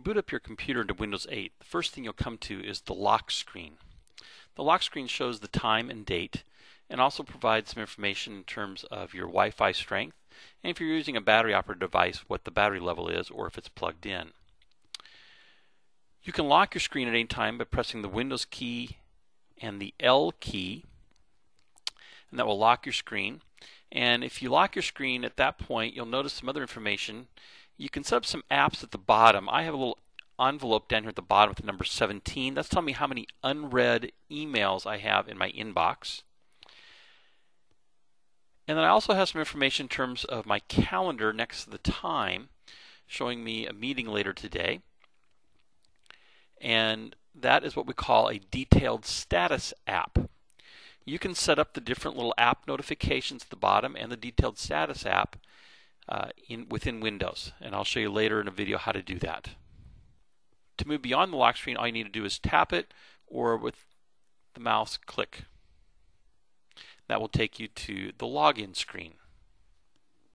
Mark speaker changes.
Speaker 1: boot up your computer into Windows 8, the first thing you'll come to is the lock screen. The lock screen shows the time and date and also provides some information in terms of your Wi-Fi strength and if you're using a battery operated device what the battery level is or if it's plugged in. You can lock your screen at any time by pressing the Windows key and the L key and that will lock your screen and if you lock your screen at that point you'll notice some other information you can set up some apps at the bottom. I have a little envelope down here at the bottom with the number 17. That's telling me how many unread emails I have in my inbox. And then I also have some information in terms of my calendar next to the time, showing me a meeting later today. And that is what we call a detailed status app. You can set up the different little app notifications at the bottom and the detailed status app uh, in, within Windows. And I'll show you later in a video how to do that. To move beyond the lock screen, all you need to do is tap it or with the mouse click. That will take you to the login screen.